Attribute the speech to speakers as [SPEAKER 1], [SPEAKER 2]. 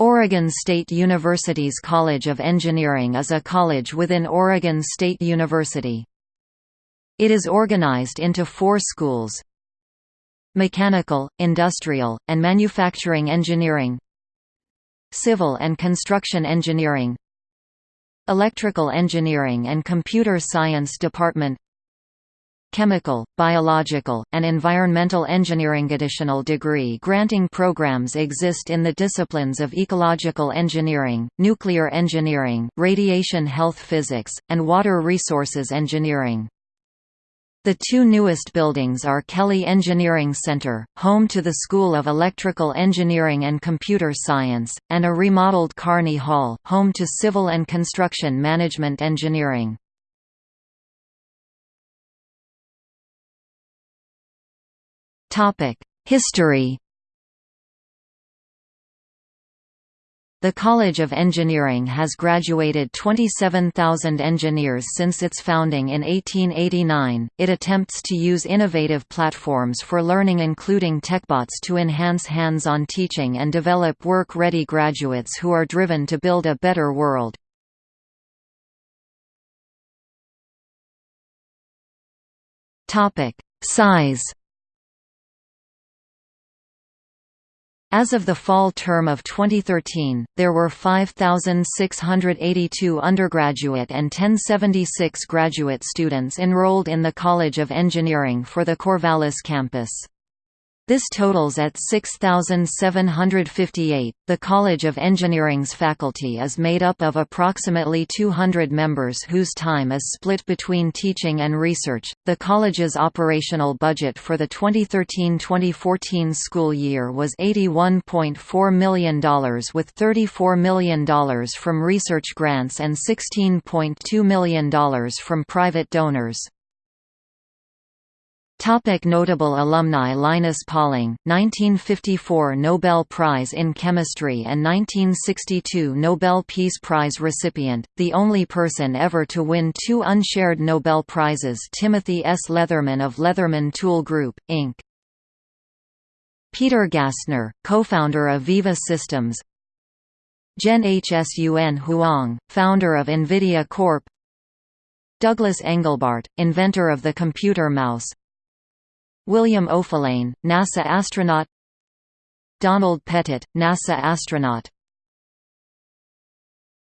[SPEAKER 1] Oregon State University's College of Engineering is a college within Oregon State University. It is organized into four schools Mechanical, Industrial, and Manufacturing Engineering Civil and Construction Engineering Electrical Engineering and Computer Science Department chemical, biological, and environmental engineering. Additional degree granting programs exist in the disciplines of ecological engineering, nuclear engineering, radiation health physics, and water resources engineering. The two newest buildings are Kelly Engineering Center, home to the School of Electrical Engineering and Computer Science, and a remodeled Kearney Hall, home to Civil and Construction Management Engineering. History The College of Engineering has graduated 27,000 engineers since its founding in 1889. It attempts to use innovative platforms for learning, including TekBots, to enhance hands on teaching and develop work ready graduates who are driven to build a better world. Size As of the fall term of 2013, there were 5,682 undergraduate and 1076 graduate students enrolled in the College of Engineering for the Corvallis campus. This totals at 6,758. The College of Engineering's faculty is made up of approximately 200 members whose time is split between teaching and research. The college's operational budget for the 2013-2014 school year was $81.4 million with $34 million from research grants and $16.2 million from private donors. Topic notable alumni Linus Pauling, 1954 Nobel Prize in Chemistry and 1962 Nobel Peace Prize recipient, the only person ever to win two unshared Nobel Prizes Timothy S. Leatherman of Leatherman Tool Group, Inc. Peter Gassner, co-founder of Veeva Systems Jen-Hsun Huang, founder of NVIDIA Corp. Douglas Engelbart, inventor of the computer mouse William Oefelein, NASA astronaut Donald Pettit, NASA astronaut